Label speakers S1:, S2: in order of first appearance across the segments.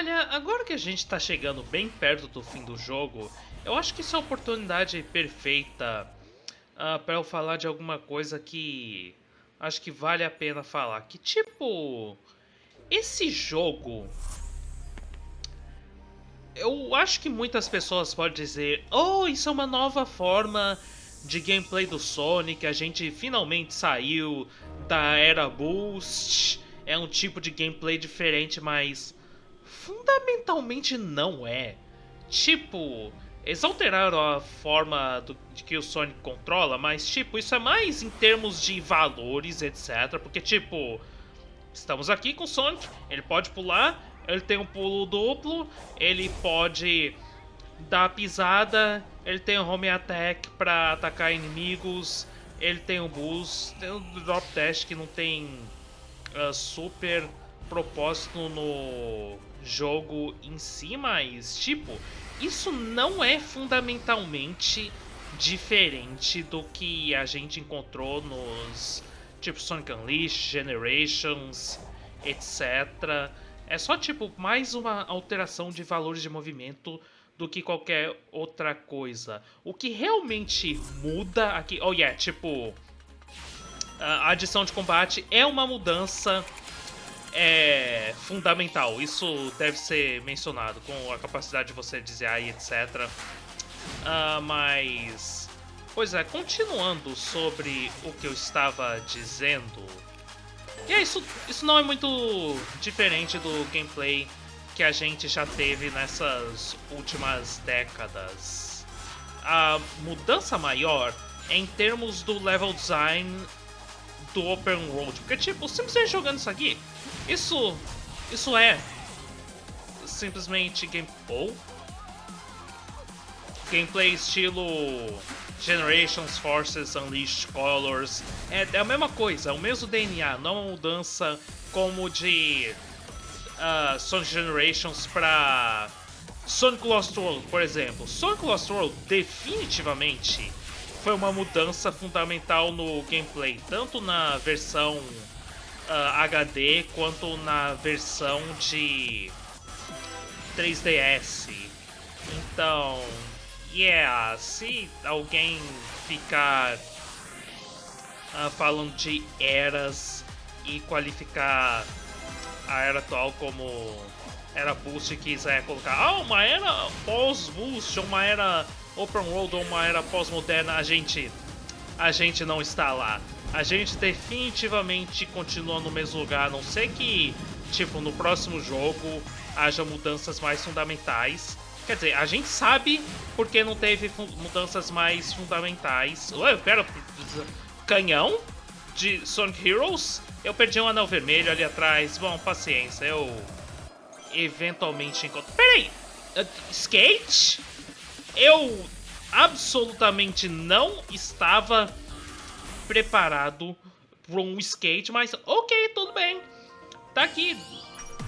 S1: Olha, agora que a gente tá chegando bem perto do fim do jogo, eu acho que isso é a oportunidade perfeita uh, para eu falar de alguma coisa que acho que vale a pena falar. Que tipo, esse jogo, eu acho que muitas pessoas podem dizer, oh, isso é uma nova forma de gameplay do Sonic, a gente finalmente saiu da era Boost, é um tipo de gameplay diferente, mas fundamentalmente não é. Tipo, eles alteraram a forma do, de que o Sonic controla, mas tipo, isso é mais em termos de valores, etc. Porque tipo, estamos aqui com o Sonic, ele pode pular, ele tem um pulo duplo, ele pode dar pisada, ele tem um home attack para atacar inimigos, ele tem um boost, tem um drop dash que não tem uh, super propósito no jogo em si, mas tipo, isso não é fundamentalmente diferente do que a gente encontrou nos tipo Sonic Unleashed, Generations, etc. É só tipo mais uma alteração de valores de movimento do que qualquer outra coisa. O que realmente muda aqui, oh yeah, tipo a adição de combate é uma mudança é fundamental. Isso deve ser mencionado com a capacidade de você dizer aí, etc. Uh, mas. Pois é, continuando sobre o que eu estava dizendo. E é, isso, isso não é muito diferente do gameplay que a gente já teve nessas últimas décadas. A mudança maior é em termos do level design do open world. Porque, tipo, simplesmente jogando isso aqui, isso, isso é simplesmente gameplay, gameplay estilo Generations, Forces, Unleashed, Colors. É, é a mesma coisa, é o mesmo DNA, não é uma mudança como de uh, Sonic Generations para Sonic Lost World, por exemplo. Sonic Lost World definitivamente foi uma mudança fundamental no gameplay, tanto na versão uh, ah, HD quanto na versão de 3DS. Então, yeah, se alguém ficar uh, falando de eras e qualificar a era atual como era boost e quiser colocar ah, uma era pós-boost, uma era open world ou uma era pós-moderna, a gente, a gente não está lá. A gente definitivamente continua no mesmo lugar, a não ser que, tipo, no próximo jogo haja mudanças mais fundamentais. Quer dizer, a gente sabe porque não teve mudanças mais fundamentais. Ué, pera, canhão de Sonic Heroes? Eu perdi um anel vermelho ali atrás. Bom, paciência, eu eventualmente encontro... Peraí! Uh, skate? Eu absolutamente não estava preparado para um skate, mas ok, tudo bem. Tá aqui.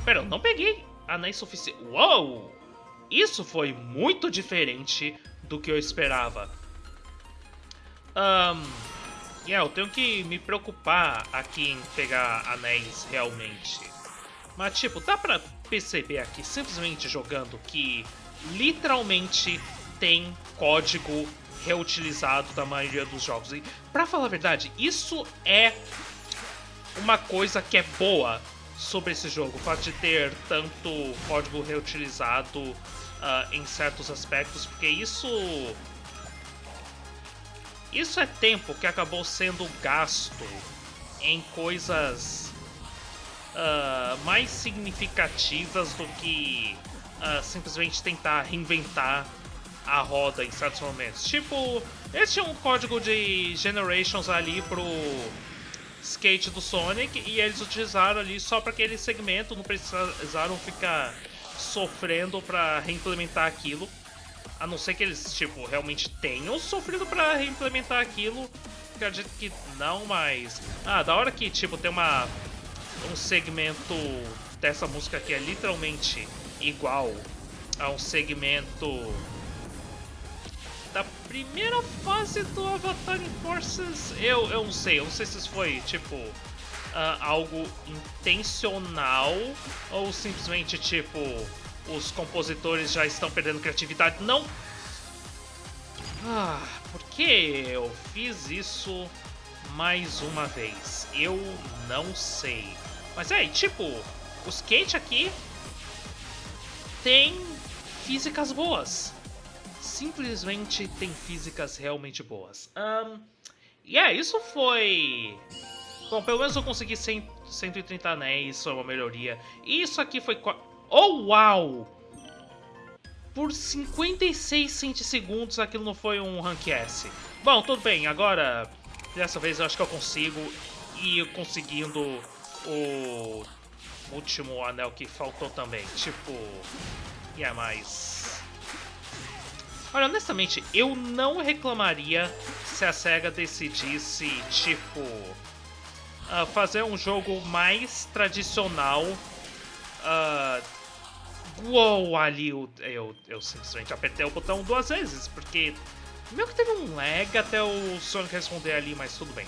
S1: Pera, eu não peguei anéis suficiente. Uou! Isso foi muito diferente do que eu esperava. Um, yeah, eu tenho que me preocupar aqui em pegar anéis realmente. Mas tipo, dá pra perceber aqui, simplesmente jogando, que literalmente tem código reutilizado da maioria dos jogos. E, pra falar a verdade, isso é uma coisa que é boa sobre esse jogo. O fato de ter tanto código reutilizado uh, em certos aspectos, porque isso... Isso é tempo que acabou sendo gasto em coisas uh, mais significativas do que uh, simplesmente tentar reinventar a roda em certos momentos. Tipo, eles tinham um código de Generations ali pro skate do Sonic e eles utilizaram ali só para aquele segmento, não precisaram ficar sofrendo para reimplementar aquilo. A não ser que eles, tipo, realmente tenham sofrido para reimplementar aquilo. Acredito que não, mas... Ah, da hora que, tipo, tem uma... Um segmento dessa música que é literalmente igual a um segmento primeira fase do Avatar Forces, eu, eu não sei, eu não sei se isso foi, tipo, algo intencional ou simplesmente tipo os compositores já estão perdendo criatividade. Não! Ah, por que eu fiz isso mais uma vez? Eu não sei. Mas é, tipo, o skate aqui tem físicas boas. Simplesmente tem físicas realmente boas. Um, e yeah, é, isso foi... Bom, pelo menos eu consegui 100, 130 anéis, é uma melhoria. Isso aqui foi... Oh, uau! Por 56 centissegundos aquilo não foi um Rank S. Bom, tudo bem, agora... Dessa vez eu acho que eu consigo ir conseguindo o último anel que faltou também. Tipo... E é mais... Olha, honestamente, eu não reclamaria se a SEGA decidisse, tipo... Uh, fazer um jogo mais tradicional uh, Uou, ali eu, eu, eu simplesmente apertei o botão duas vezes, porque meio que teve um lag até o Sonic responder ali, mas tudo bem.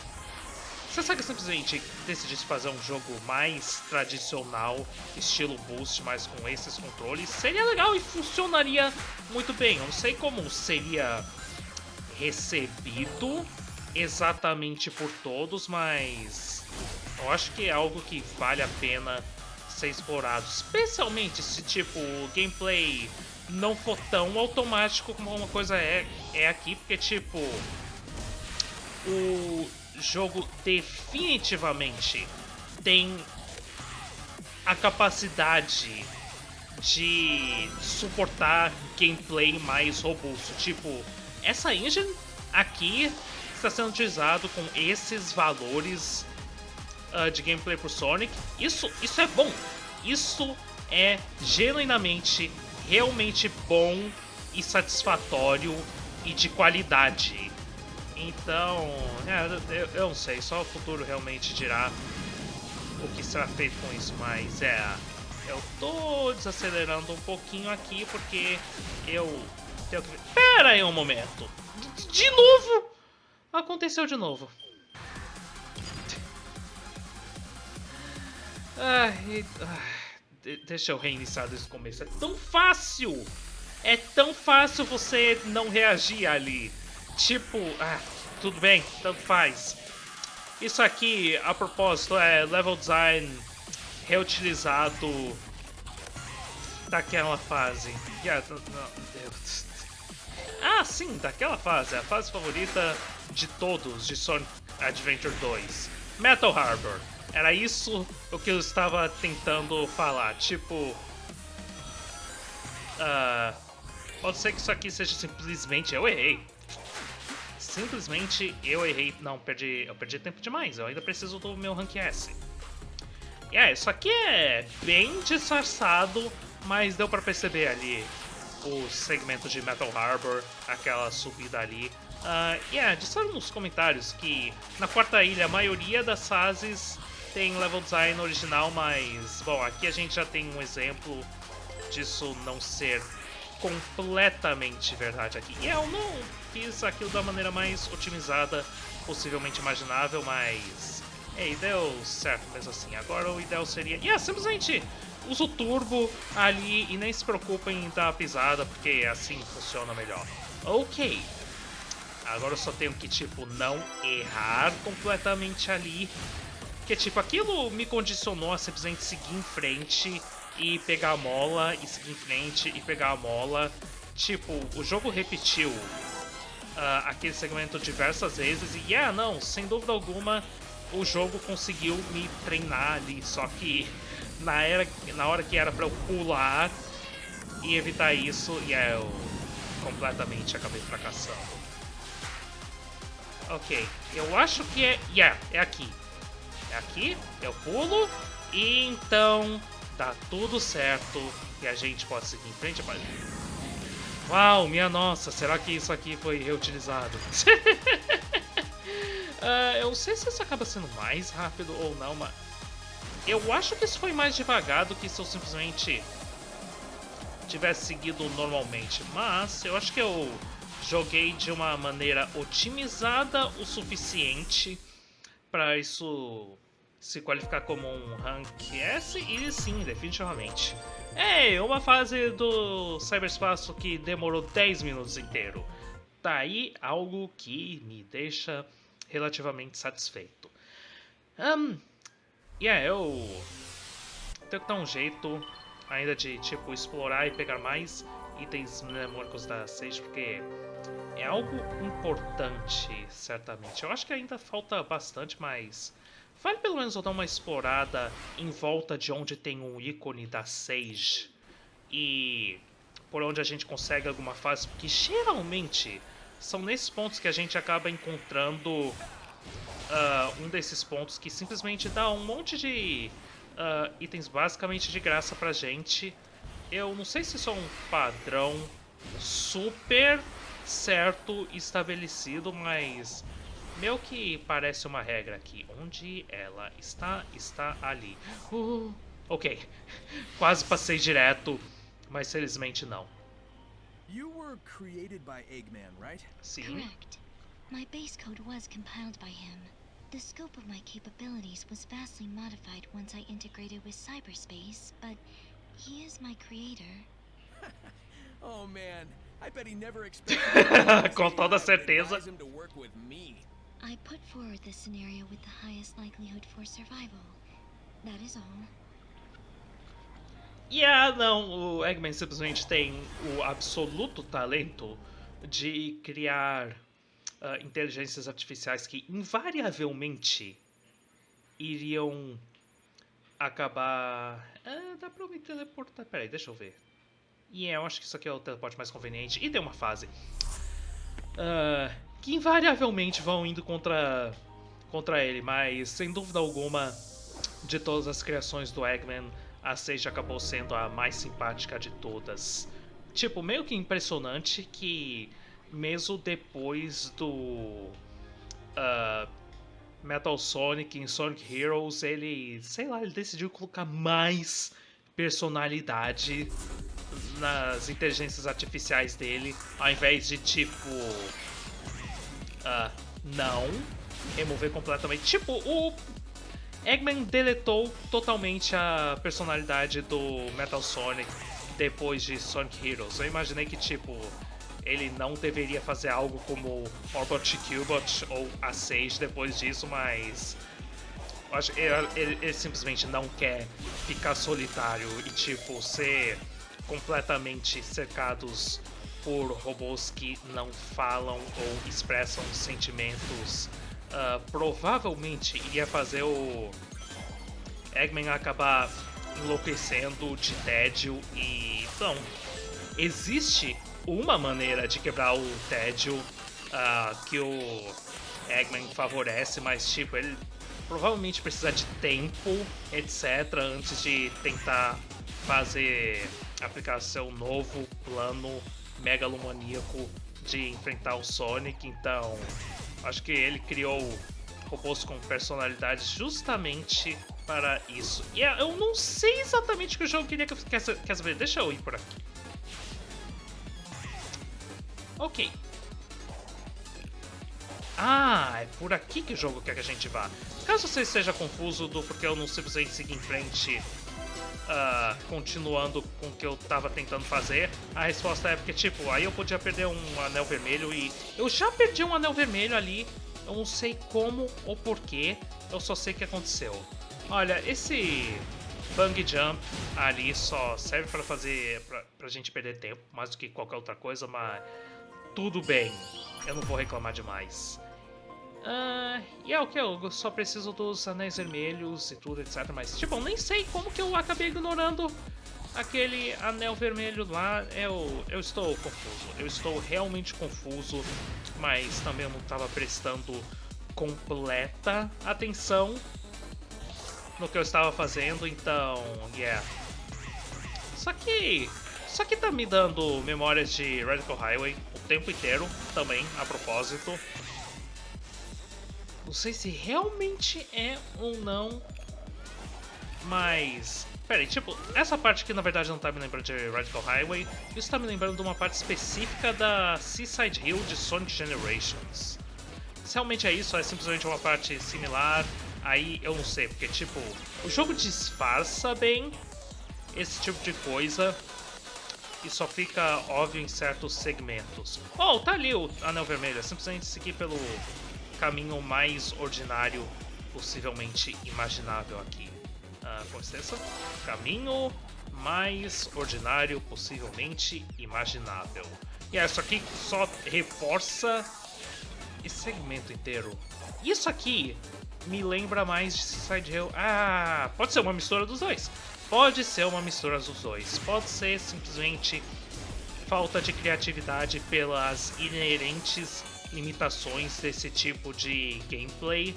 S1: Se a SEGA simplesmente decidisse fazer um jogo mais tradicional, estilo Boost, mas com esses controles, seria legal e funcionaria muito bem. Eu não sei como seria recebido exatamente por todos, mas eu acho que é algo que vale a pena ser explorado, especialmente se tipo o gameplay não for tão automático como uma coisa é, é aqui, porque tipo o jogo definitivamente tem a capacidade de suportar gameplay mais robusto. Tipo, essa engine aqui está sendo utilizado com esses valores uh, de gameplay pro Sonic. Isso, isso é bom. Isso é genuinamente, realmente bom e satisfatório e de qualidade. Então, é, eu, eu, não sei, só o futuro realmente dirá o que será feito com isso, mas é. Eu tô desacelerando um pouquinho aqui porque eu tenho que. Pera aí um momento! De, de novo! Aconteceu de novo. Ai, ai, deixa eu reiniciar desde o começo. É tão fácil! É tão fácil você não reagir ali. Tipo, ah, tudo bem, tanto faz. Isso aqui, a propósito, é level design reutilizado daquela fase. Yeah, ah, sim, daquela fase. A fase favorita de todos de Sonic Adventure 2. Metal Harbor. Era isso o que eu estava tentando falar. Tipo. Uh, pode ser que isso aqui seja simplesmente eu errei. Simplesmente eu errei. Não, perdi, eu perdi tempo demais. Eu ainda preciso do meu Rank S. É, yeah, isso aqui é bem disfarçado, mas deu pra perceber ali o segmento de Metal Harbor, aquela subida ali. Uh, yeah, disseram nos comentários que na quarta ilha a maioria das fases tem level design original, mas, bom, aqui a gente já tem um exemplo disso não ser completamente verdade aqui. E eu não fiz aquilo da maneira mais otimizada possivelmente imaginável, mas... Ei, deu certo mesmo assim. Agora o ideal seria... Yeah, simplesmente usa o turbo ali e nem se preocupem em dar a pisada, porque assim funciona melhor. Ok. Agora eu só tenho que, tipo, não errar completamente ali porque, tipo, aquilo me condicionou a simplesmente seguir em frente e pegar a mola, e seguir em frente e pegar a mola. Tipo, o jogo repetiu uh, aquele segmento diversas vezes e, yeah, não, sem dúvida alguma, o jogo conseguiu me treinar ali, só que na, era, na hora que era pra eu pular e evitar isso, yeah, eu completamente acabei fracassando. Ok, eu acho que é... Yeah, é aqui. É aqui, eu pulo, e então tá tudo certo e a gente pode seguir em frente. Uau, minha nossa, será que isso aqui foi reutilizado? uh, eu não sei se isso acaba sendo mais rápido ou não, mas... Eu acho que isso foi mais devagar do que se eu simplesmente tivesse seguido normalmente. Mas eu acho que eu joguei de uma maneira otimizada o suficiente para isso se qualificar como um Rank S? E sim, definitivamente. É, uma fase do cyberspaço que demorou 10 minutos inteiro. Tá aí algo que me deixa relativamente satisfeito. Um, yeah, eu tenho que dar um jeito ainda de, tipo, explorar e pegar mais itens mnemônicos da Sage, porque é algo importante, certamente. Eu acho que ainda falta bastante, mas vale pelo menos eu dar uma explorada em volta de onde tem um ícone da Sage e por onde a gente consegue alguma fase, porque geralmente são nesses pontos que a gente acaba encontrando uh, um desses pontos que simplesmente dá um monte de uh, itens basicamente de graça pra gente. Eu não sei se isso é um padrão super certo estabelecido, mas meio que parece uma regra aqui. Onde ela está, está ali. Uh, ok, quase passei direto, mas felizmente não.
S2: You were created by Eggman, right?
S1: Sim.
S3: Correct. My base code was compiled by him. The scope of my capabilities was vastly modified once I integrated with cyberspace, but he is my creator.
S2: oh man, I bet he never expected
S1: Com toda certeza.
S2: him to work with me.
S3: I put forward this scenario with the highest likelihood for survival. That is all.
S1: E ah, não, o Eggman simplesmente tem o absoluto talento de criar uh, inteligências artificiais que invariavelmente iriam acabar. Ah, dá pra eu me teleportar. Peraí, deixa eu ver. E yeah, eu acho que isso aqui é o teleporte mais conveniente. E tem uma fase. Uh, que invariavelmente vão indo contra, contra ele, mas sem dúvida alguma, de todas as criações do Eggman, a Sage acabou sendo a mais simpática de todas. Tipo, meio que impressionante que mesmo depois do uh, Metal Sonic em Sonic Heroes, ele, sei lá, ele decidiu colocar mais personalidade nas inteligências artificiais dele, ao invés de tipo, uh, não, remover completamente. Tipo, o Eggman deletou totalmente a personalidade do Metal Sonic depois de Sonic Heroes. Eu imaginei que, tipo, ele não deveria fazer algo como Orbot Cubot ou a Sage depois disso, mas ele, ele, ele, simplesmente não quer ficar solitário e tipo ser completamente cercados por robôs que não falam ou expressam sentimentos. Uh, provavelmente ia fazer o Eggman acabar enlouquecendo de tédio e então existe uma maneira de quebrar o tédio uh, que o Eggman favorece, mas tipo, ele provavelmente precisa de tempo, etc, antes de tentar fazer aplicar seu novo plano megalomaníaco de enfrentar o Sonic, então acho que ele criou robôs com personalidades justamente para isso. E eu não sei exatamente o que o jogo queria que eu quer saber. Deixa eu ir por aqui. Ok. Ah, é por aqui que o jogo quer que a gente vá. Caso você esteja confuso do porque eu não simplesmente segui em frente, uh, continuando com o que eu tava tentando fazer, a resposta é porque, tipo, aí eu podia perder um anel vermelho e... Eu já perdi um anel vermelho ali, eu não sei como ou porquê, eu só sei que aconteceu. Olha, esse bang jump ali só serve para fazer, pra, pra gente perder tempo, mais do que qualquer outra coisa, mas tudo bem, eu não vou reclamar demais. Uh, e é o que? Eu só preciso dos anéis vermelhos e tudo, etc. Mas, tipo, eu nem sei como que eu acabei ignorando aquele anel vermelho lá. Eu, eu estou confuso. Eu estou realmente confuso, mas também eu não estava prestando completa atenção no que eu estava fazendo, então, yeah. Só que, só que tá me dando memórias de Radical Highway, tempo inteiro, também, a propósito. Não sei se realmente é ou não, mas... Peraí, tipo, essa parte aqui na verdade não tá me lembrando de Radical Highway, isso tá me lembrando de uma parte específica da Seaside Hill de Sonic Generations. Se realmente é isso, é simplesmente uma parte similar, aí eu não sei, porque tipo, o jogo disfarça bem esse tipo de coisa e só fica óbvio em certos segmentos. Oh, tá ali o anel vermelho, é simplesmente seguir pelo caminho mais ordinário possivelmente imaginável aqui. Uh, com licença. Caminho mais ordinário possivelmente imaginável. E yeah, isso aqui só reforça esse segmento inteiro. Isso aqui me lembra mais de Side Hill. Ah, pode ser uma mistura dos dois. Pode ser uma mistura dos dois. Pode ser simplesmente falta de criatividade pelas inerentes limitações desse tipo de gameplay.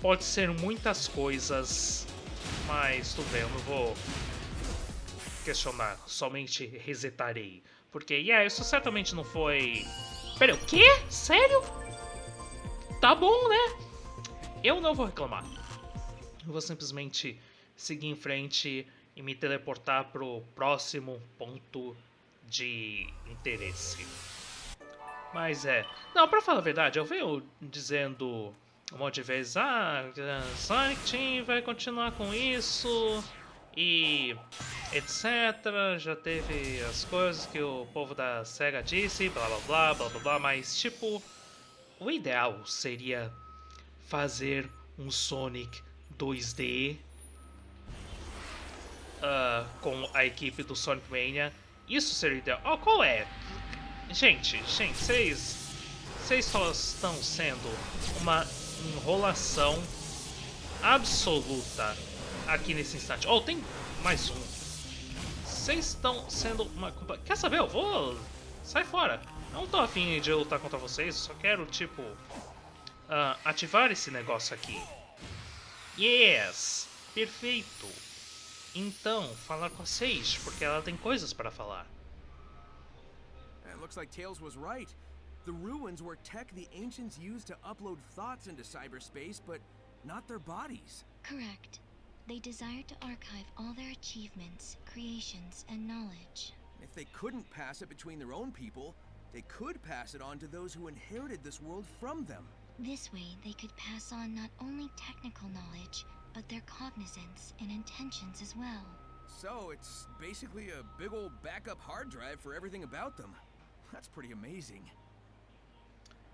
S1: Pode ser muitas coisas, mas tudo bem, eu não vou questionar, somente resetarei. Porque, yeah, isso certamente não foi... Pera, o quê? Sério? Tá bom, né? Eu não vou reclamar. Eu vou simplesmente seguir em frente e me teleportar pro próximo ponto de interesse. Mas é... Não, pra falar a verdade, eu venho dizendo um monte de vezes, ah, Sonic Team vai continuar com isso e etc. Já teve as coisas que o povo da SEGA disse, blá blá blá blá blá blá, mas tipo, o ideal seria fazer um Sonic 2D uh, ah, com a equipe do Sonic Mania. Isso seria ideal. Oh, qual é? Gente, gente, vocês vocês só estão sendo uma enrolação absoluta aqui nesse instante. Oh, tem mais um. Vocês estão sendo uma... Quer saber? Eu vou... Sai fora. Eu não tô afim de lutar contra vocês, só quero, tipo... Uh, ativar esse negócio aqui. Yes! Perfeito! Então, falar com a Sage, porque ela tem coisas para falar.
S2: Looks like Tails was right. The ruins were tech the ancients used to upload thoughts into cyberspace, but not their bodies.
S3: Correct. They desired to archive all their achievements, creations, and knowledge.
S2: If they couldn't pass it between their own people, they could pass it on to those who inherited this world from them.
S3: This way, they could pass on not only technical knowledge, but their cognizance and intentions as well.
S2: So, it's basically a big old backup hard drive for everything about them.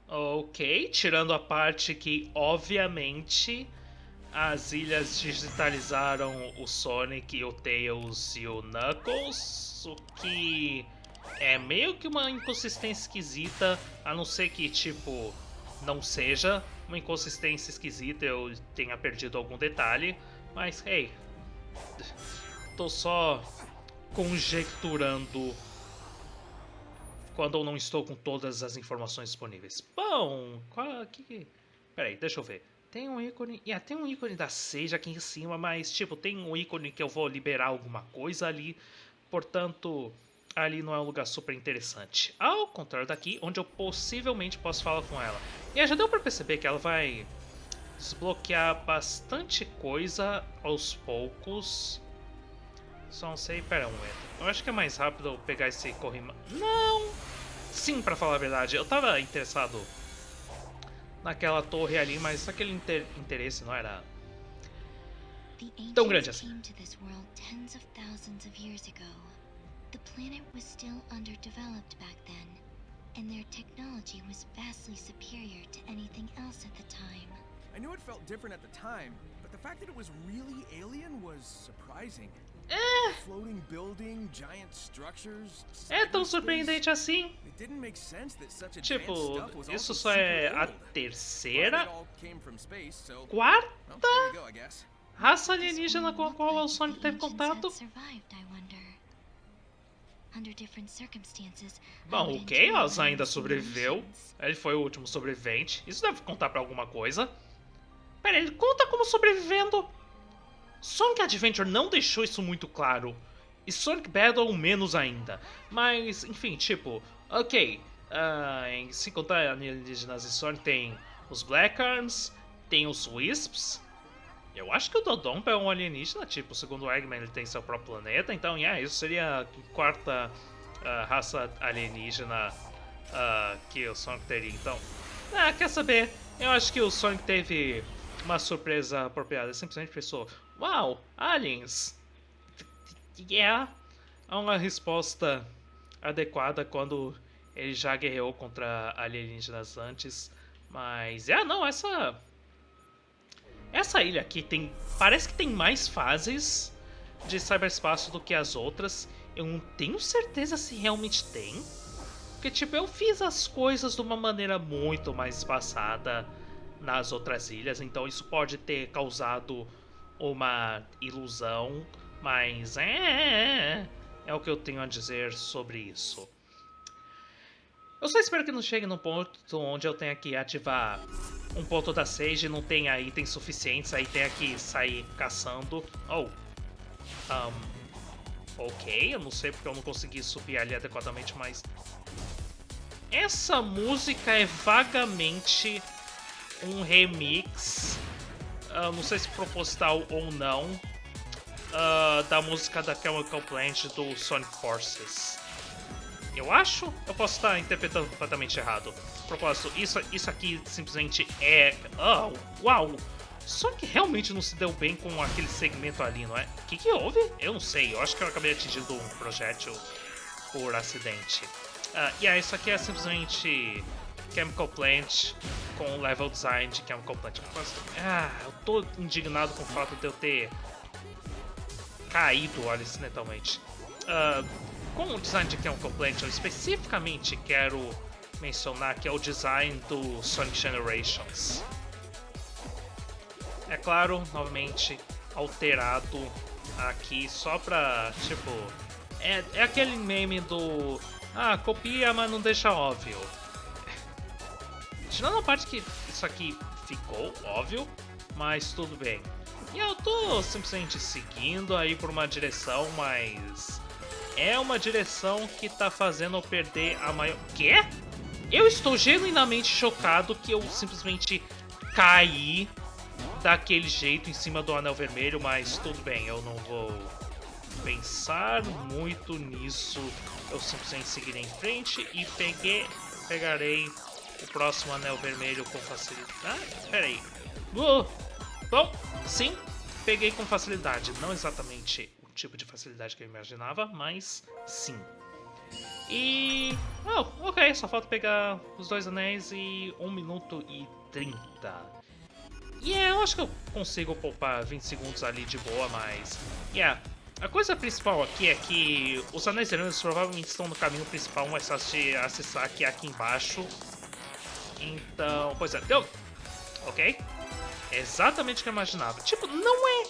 S1: Ok, tirando a parte que, obviamente, as ilhas digitalizaram o Sonic, o Tails e o Knuckles, o que é meio que uma inconsistência esquisita, a não ser que, tipo, não seja uma inconsistência esquisita, eu tenha perdido algum detalhe, mas, hey, tô só conjecturando quando eu não estou com todas as informações disponíveis. Bom, qual que... Peraí, deixa eu ver. Tem um ícone... Yeah, tem um ícone da Sage aqui em cima, mas, tipo, tem um ícone que eu vou liberar alguma coisa ali. Portanto, ali não é um lugar super interessante. Ao contrário daqui, onde eu possivelmente posso falar com ela. E já deu pra perceber que ela vai desbloquear bastante coisa aos poucos. Só não sei... Pera um momento. Eu acho que é mais rápido eu pegar esse corrimão. Não! Sim, pra falar a verdade. Eu tava interessado naquela torre ali, mas aquele inter interesse não era tão grande assim. The planet was still underdeveloped back then, and their technology was vastly superior to anything else at the time.
S2: I knew it felt different at the time, but the fact that it was really alien was surprising.
S1: É.
S2: Floating building, giant structures.
S1: É tão surpreendente assim. Tipo, isso só é a terceira, quarta raça alienígena com a qual o Sonic teve contato. Bom, o Chaos ainda sobreviveu. Ele foi o último sobrevivente. Isso deve contar pra alguma coisa. Pera, ele conta como sobrevivendo. Sonic Adventure não deixou isso muito claro. E Sonic Battle menos ainda. Mas, enfim, tipo, ok. Uh, se contar alienígenas e Sonic, tem os Black Arms, tem os Wisps, eu acho que o Dodonpa é um alienígena, tipo, segundo o Eggman ele tem seu próprio planeta, então, yeah, isso seria a quarta uh, raça alienígena uh, que o Sonic teria. Então, ah, quer saber? Eu acho que o Sonic teve uma surpresa apropriada. Simplesmente pensou, uau, aliens! Yeah! É uma resposta adequada quando ele já guerreou contra alienígenas antes. Mas, é, não, essa... Essa ilha aqui tem... Parece que tem mais fases de cyberspaço do que as outras. Eu não tenho certeza se realmente tem. Porque, tipo, eu fiz as coisas de uma maneira muito mais espaçada nas outras ilhas, então isso pode ter causado uma ilusão, mas é, é, é o que eu tenho a dizer sobre isso. Eu só espero que não chegue num ponto onde eu tenha que ativar um ponto da Sage e não tenha itens suficientes, aí tenha que sair caçando. Oh, um, ok, eu não sei porque eu não consegui subir ali adequadamente, mas... Essa música é vagamente um remix, uh, não sei se proposital ou não, uh, da música da Chemical Plant do Sonic Forces. Eu acho? Eu posso estar interpretando completamente errado. Propósito, isso, isso aqui simplesmente é... Oh, uau! Que realmente não se deu bem com aquele segmento ali, não é? O que, que houve? Eu não sei, eu acho que eu acabei atingindo um projétil por acidente. Uh, e yeah, isso aqui é simplesmente Chemical Plant com level design de Chemical Plant. Ah, eu tô indignado com o fato de eu ter caído acidentalmente. Uh, com o design de Chemical Plant, eu especificamente quero mencionar que é o design do Sonic Generations. É claro, novamente, alterado aqui só pra, tipo... É, é aquele meme do... Ah, copia, mas não deixa óbvio. Tirando a parte que isso aqui ficou óbvio, mas tudo bem. E eu tô simplesmente seguindo aí por uma direção, mas é uma direção que tá fazendo eu perder a maior... Quê? Eu estou genuinamente chocado que eu simplesmente caí daquele jeito em cima do anel vermelho, mas tudo bem, eu não vou pensar muito nisso. Eu simplesmente seguirei em frente e peguei, pegarei o próximo anel vermelho com facilidade. Ah, peraí. Uh, bom, sim, peguei com facilidade. Não exatamente tipo de facilidade que eu imaginava, mas sim. E... Oh, ok, só falta pegar os dois anéis e 1 minuto e 30. E yeah, eu acho que eu consigo poupar 20 segundos ali de boa, mas... Yeah, a coisa principal aqui é que os anéis vermelhos provavelmente estão no caminho principal, mais fácil de acessar é aqui embaixo. Então, pois é, deu... Ok. É exatamente o que eu imaginava. Tipo, não é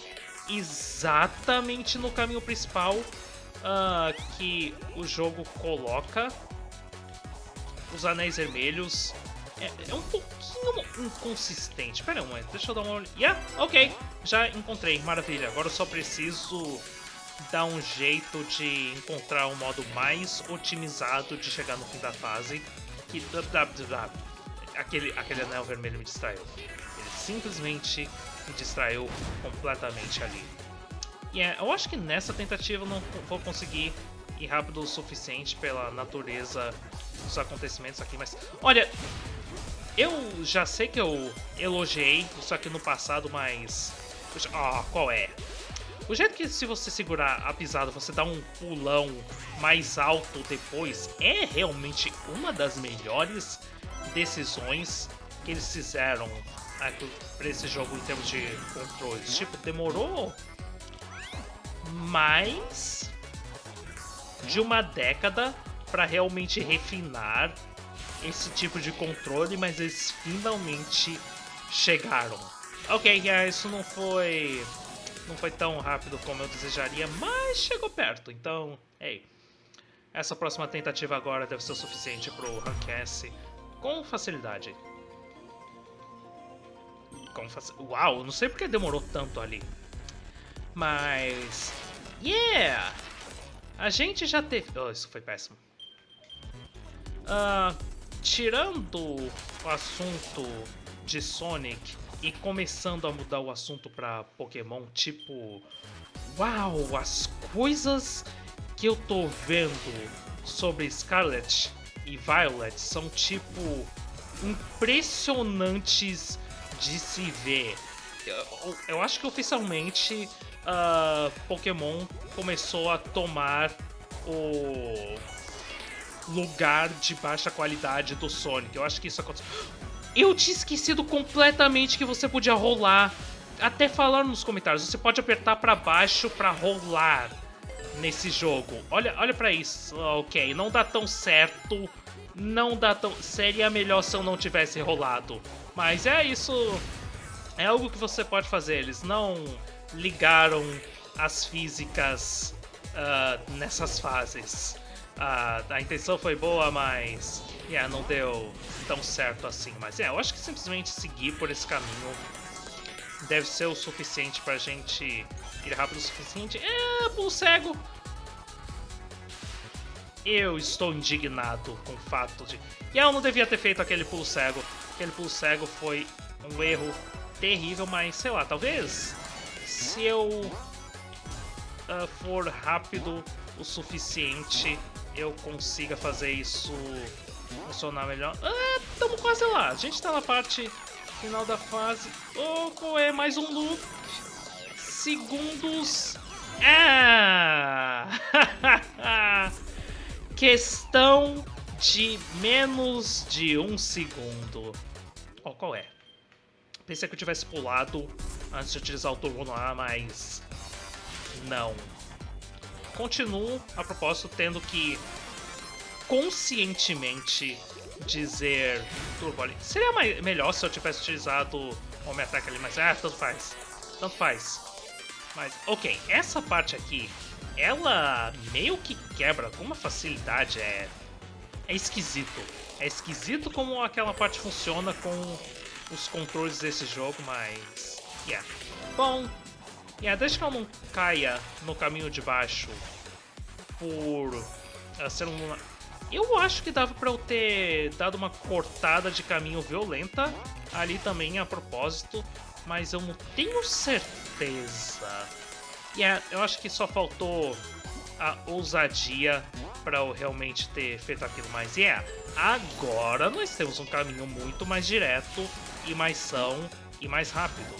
S1: exatamente no caminho principal uh, que o jogo coloca os anéis vermelhos. É, é um pouquinho inconsistente. Pera aí, deixa eu dar uma olhada. Yeah, ok, já encontrei, maravilha. Agora eu só preciso dar um jeito de encontrar um modo mais otimizado de chegar no fim da fase. Que aquele, aquele anel vermelho me distraiu. Ele simplesmente me distraiu completamente ali. E yeah, eu acho que nessa tentativa eu não vou conseguir ir rápido o suficiente pela natureza dos acontecimentos aqui, mas... Olha, eu já sei que eu elogiei isso aqui no passado, mas... Ah, oh, qual é? O jeito que se você segurar a pisada, você dá um pulão mais alto depois, é realmente uma das melhores decisões que eles fizeram para esse jogo em termos de controles. Tipo, demorou mais de uma década para realmente refinar esse tipo de controle, mas eles finalmente chegaram. Ok, isso não foi não foi tão rápido como eu desejaria, mas chegou perto. Então, ei, essa próxima tentativa agora deve ser o suficiente para o Rank S com facilidade. Com. Uau, não sei porque demorou tanto ali. Mas... Yeah! A gente já teve... Oh, isso foi péssimo. Uh, tirando o assunto de Sonic e começando a mudar o assunto para Pokémon, tipo... Uau, as coisas que eu tô vendo sobre Scarlet e Violet são, tipo, impressionantes de se ver. Eu, eu acho que oficialmente uh, Pokémon começou a tomar o lugar de baixa qualidade do Sonic. Eu acho que isso aconteceu. Eu tinha esquecido completamente que você podia rolar. Até falar nos comentários, você pode apertar para baixo para rolar nesse jogo. Olha, olha para isso. Ok, não dá tão certo. Não dá tão. Seria melhor se eu não tivesse rolado. Mas é isso. É algo que você pode fazer. Eles não ligaram as físicas uh, nessas fases. Uh, a intenção foi boa, mas yeah, não deu tão certo assim. Mas yeah, eu acho que simplesmente seguir por esse caminho deve ser o suficiente pra gente ir rápido o suficiente. É, pulo cego! Eu estou indignado com o fato de... Eu não devia ter feito aquele pulo cego. Aquele pulo cego foi um erro terrível, mas sei lá, talvez se eu uh, for rápido o suficiente, eu consiga fazer isso funcionar melhor. Ah, estamos quase lá. A gente está na parte final da fase. Oh, é? Mais um loop. Segundos. Ah! Questão de menos de um segundo. Oh, qual é? Pensei que eu tivesse pulado antes de utilizar o turbo no ar, mas... Não. Continuo, a propósito, tendo que conscientemente dizer turbo ali. Seria melhor se eu tivesse utilizado o Homem Ataque ali, mas ah, tanto faz. Tanto faz. Mas, ok, essa parte aqui, ela meio que quebra com uma facilidade, é... É esquisito. É esquisito como aquela parte funciona com os controles desse jogo, mas... Yeah. Bom, yeah, desde que eu não caia no caminho de baixo por uh, ser um... Eu acho que dava pra eu ter dado uma cortada de caminho violenta ali também a propósito, mas eu não tenho certeza. Yeah, eu acho que só faltou a ousadia para eu realmente ter feito aquilo. Mas yeah, agora nós temos um caminho muito mais direto e mais são e mais rápido.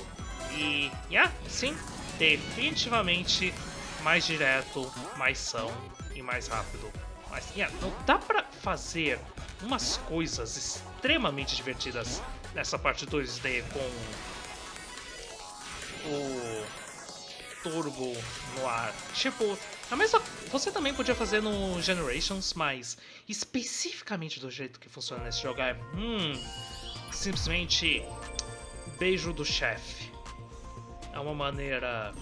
S1: E, yeah, sim, definitivamente mais direto, mais são e mais rápido. Mas, yeah, não dá pra fazer umas coisas extremamente divertidas nessa parte 2D com o turbo no ar. Tipo, a mesma, você também podia fazer no Generations, mas especificamente do jeito que funciona nesse jogo é... Hum, simplesmente beijo do chefe. É uma maneira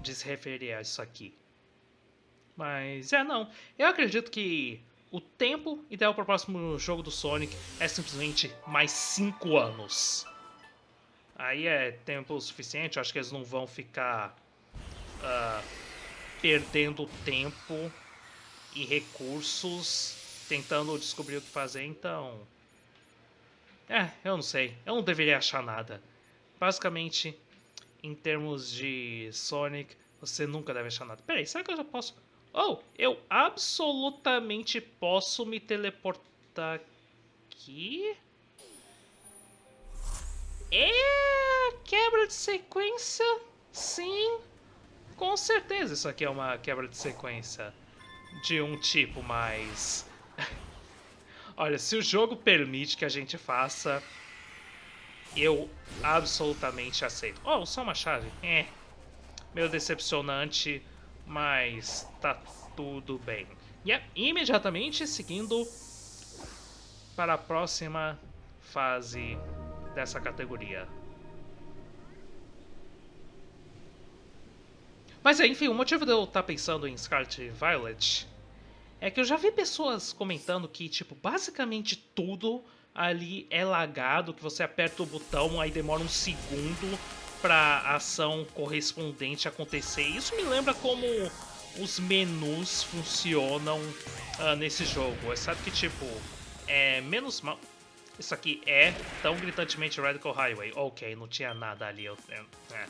S1: de se referir a isso aqui. Mas é, não. Eu acredito que o tempo ideal para o próximo jogo do Sonic é simplesmente mais 5 anos. Aí é tempo suficiente, acho que eles não vão ficar uh, perdendo tempo e recursos tentando descobrir o que fazer, então é, eu não sei. Eu não deveria achar nada. Basicamente, em termos de Sonic, você nunca deve achar nada. Peraí, será que eu já posso... Oh, eu absolutamente posso me teleportar aqui? É quebra de sequência? Sim, com certeza isso aqui é uma quebra de sequência de um tipo mais Olha, se o jogo permite que a gente faça, eu absolutamente aceito. Oh, só uma chave. É, meio decepcionante, mas tá tudo bem. E é imediatamente seguindo para a próxima fase dessa categoria. Mas enfim, o motivo de eu estar tá pensando em Scarlet Violet é que eu já vi pessoas comentando que, tipo, basicamente tudo ali é lagado, que você aperta o botão, aí demora um segundo para a ação correspondente acontecer. Isso me lembra como os menus funcionam uh, nesse jogo. É sabe que, tipo, é menos mal... Isso aqui é tão gritantemente Radical Highway. Ok, não tinha nada ali. Eu, é.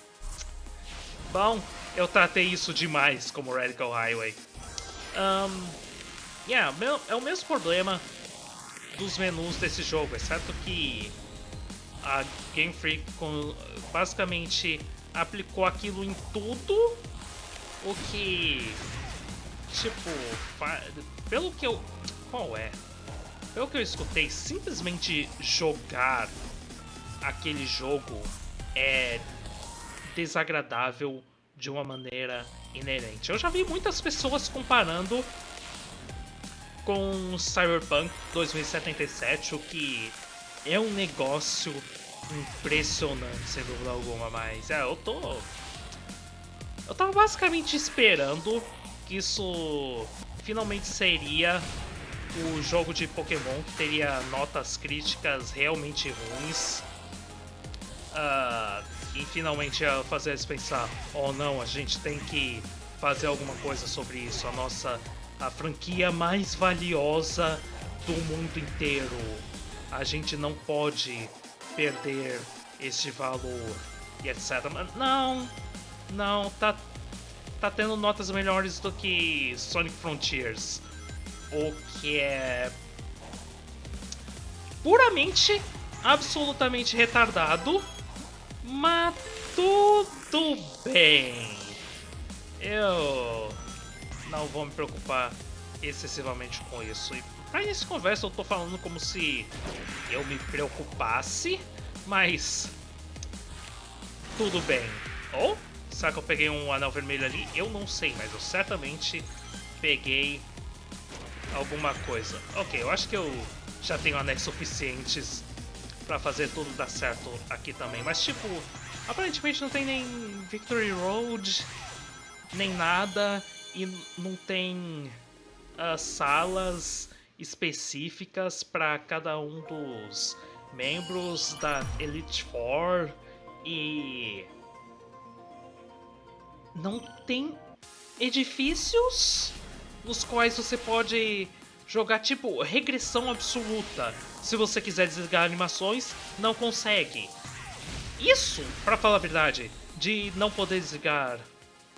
S1: Bom, eu tratei isso demais como Radical Highway. Um, Yeah, é o mesmo problema dos menus desse jogo, exceto que a Game Freak basicamente aplicou aquilo em tudo o que tipo pelo que eu qual é pelo que eu escutei simplesmente jogar aquele jogo é desagradável de uma maneira inerente. Eu já vi muitas pessoas comparando com Cyberpunk 2077, o que é um negócio impressionante, sem dúvida alguma, mas é, eu tô... Eu tava basicamente esperando que isso finalmente seria o jogo de Pokémon que teria notas críticas realmente ruins. Uh, e finalmente ia fazer eles pensar, oh não, a gente tem que fazer alguma coisa sobre isso. A nossa a franquia mais valiosa do mundo inteiro. A gente não pode perder este valor e etc. Mas não, não, tá, tá tendo notas melhores do que Sonic Frontiers. O que é puramente, absolutamente retardado, mas tudo bem. Eu não vou me preocupar excessivamente com isso. E pra de conversa eu tô falando como se eu me preocupasse, mas tudo bem. Ou será que eu peguei um anel vermelho ali? Eu não sei, mas eu certamente peguei alguma coisa. Ok, eu acho que eu já tenho anéis suficientes pra fazer tudo dar certo aqui também. Mas tipo, aparentemente não tem nem Victory Road, nem nada e não tem uh, salas específicas para cada um dos membros da Elite Four e não tem edifícios nos quais você pode jogar tipo regressão absoluta. Se você quiser desligar animações, não consegue. Isso, para falar a verdade, de não poder desligar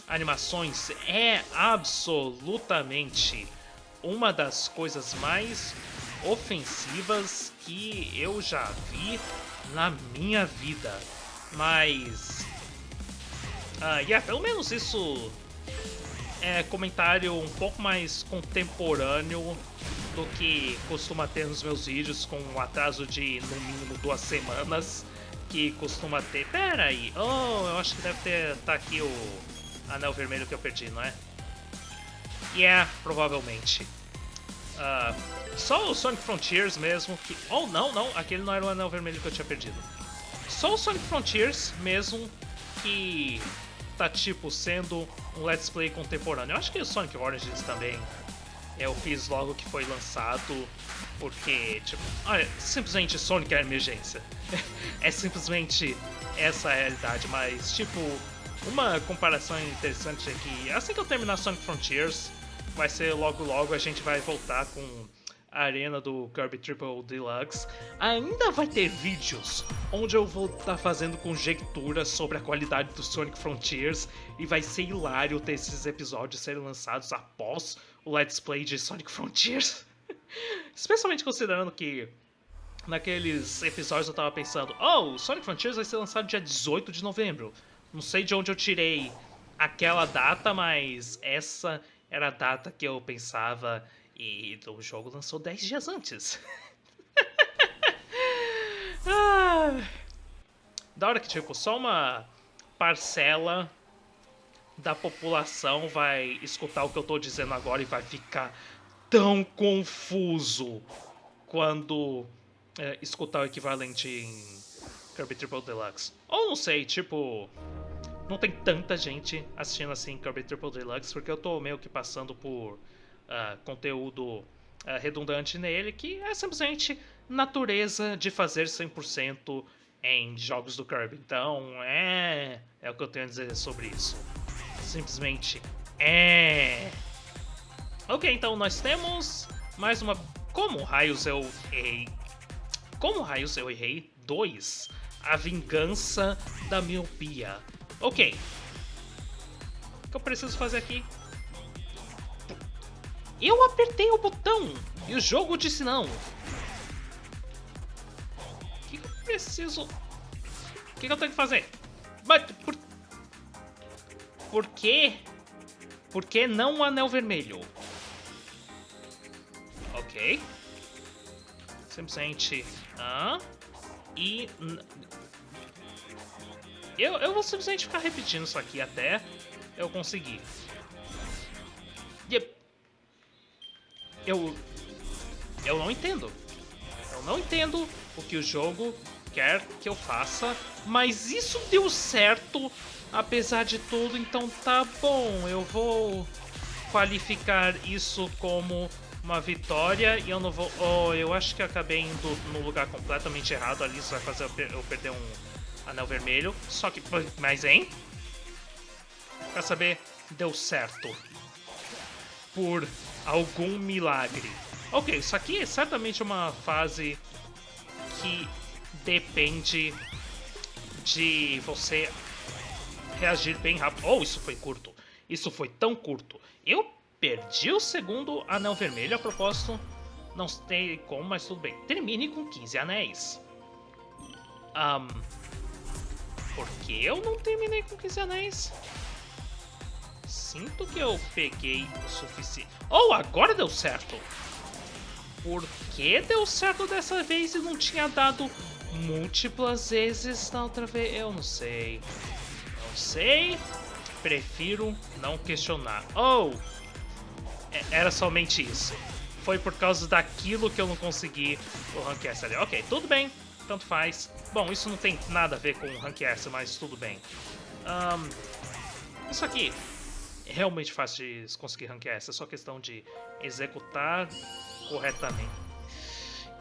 S1: animações é absolutamente uma das coisas mais ofensivas que eu já vi na minha vida. Mas. Uh, yeah, pelo menos isso é comentário um pouco mais contemporâneo do que costuma ter nos meus vídeos, com um atraso de no mínimo duas semanas que costuma ter. Pera aí, oh, eu acho que deve ter tá aqui o anel vermelho que eu perdi, não é? Yeah, é, provavelmente. Uh, só o Sonic Frontiers mesmo que... Oh, não, não, aquele não era o anel vermelho que eu tinha perdido. Só o Sonic Frontiers mesmo que tá, tipo, sendo um Let's Play contemporâneo. Eu acho que o Sonic Origins também eu fiz logo que foi lançado, porque, tipo, olha, simplesmente Sonic é emergência. é simplesmente essa a realidade, mas, tipo, uma comparação interessante é que assim que eu terminar Sonic Frontiers, vai ser logo logo a gente vai voltar com arena do Kirby Triple Deluxe. Ainda vai ter vídeos onde eu vou estar tá fazendo conjecturas sobre a qualidade do Sonic Frontiers e vai ser hilário ter esses episódios serem lançados após o Let's Play de Sonic Frontiers. Especialmente considerando que naqueles episódios eu tava pensando, oh, Sonic Frontiers vai ser lançado dia 18 de novembro. Não sei de onde eu tirei aquela data, mas essa era a data que eu pensava e o jogo lançou 10 dias antes. ah, da hora que, tipo, só uma parcela da população vai escutar o que eu tô dizendo agora e vai ficar tão confuso quando é, escutar o equivalente em Kirby Triple Deluxe. Ou não sei, tipo, não tem tanta gente assistindo assim Kirby Triple Deluxe, porque eu tô meio que passando por uh, conteúdo uh, redundante nele, que é simplesmente natureza de fazer 100% em jogos do Kirby. Então, é, é o que eu tenho a dizer sobre isso. Simplesmente é. Ok, então nós temos mais uma. Como raios eu errei? Como raios eu errei? 2. A vingança da miopia. Ok. O que eu preciso fazer aqui? Eu apertei o botão e o jogo disse não. O que eu preciso... O que, que eu tenho que fazer? Mas por... Por quê? Por que não o anel vermelho? Ok. Simplesmente... Ah, e... Eu, eu vou simplesmente ficar repetindo isso aqui até eu conseguir. Yep. Eu... Eu não entendo. Eu não entendo o que o jogo quer que eu faça, mas isso deu certo apesar de tudo, então tá bom. Eu vou qualificar isso como uma vitória e eu não vou... Oh, eu acho que acabei indo no lugar completamente errado ali, isso vai fazer eu, per eu perder um anel vermelho. Só que... Mas, hein? Quer saber? Deu certo. Por algum milagre. Ok, isso aqui é certamente uma fase que depende de você reagir bem rápido. Oh, isso foi curto. Isso foi tão curto. Eu Perdi o segundo anel vermelho, a propósito, não sei como, mas tudo bem. Termine com 15 anéis. Um, por que eu não terminei com 15 anéis? Sinto que eu peguei o suficiente. Oh, agora deu certo! Por que deu certo dessa vez e não tinha dado múltiplas vezes na outra vez? Eu não sei. Não sei. Prefiro não questionar. Oh! É, era somente isso. Foi por causa daquilo que eu não consegui o Rank S ali. Ok, tudo bem, tanto faz. Bom, isso não tem nada a ver com o Rank S, mas tudo bem. Um, isso aqui realmente fácil de conseguir Rank S, é só questão de executar corretamente.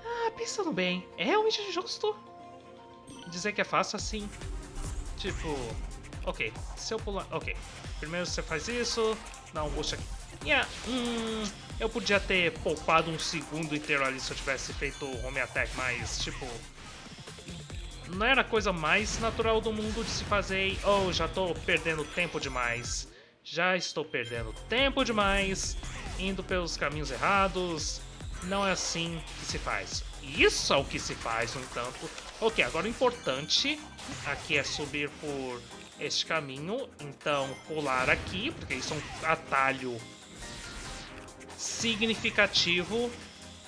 S1: Ah, pensando bem, é realmente justo dizer que é fácil assim? Tipo, ok, se eu pular... Ok, primeiro você faz isso, dá um boost aqui. Yeah, hum, eu podia ter poupado um segundo inteiro ali se eu tivesse feito home attack, mas, tipo... Não era a coisa mais natural do mundo de se fazer oh, já tô perdendo tempo demais. Já estou perdendo tempo demais, indo pelos caminhos errados. Não é assim que se faz. Isso é o que se faz, no entanto. Ok, agora o importante aqui é subir por este caminho. Então, pular aqui, porque isso é um atalho significativo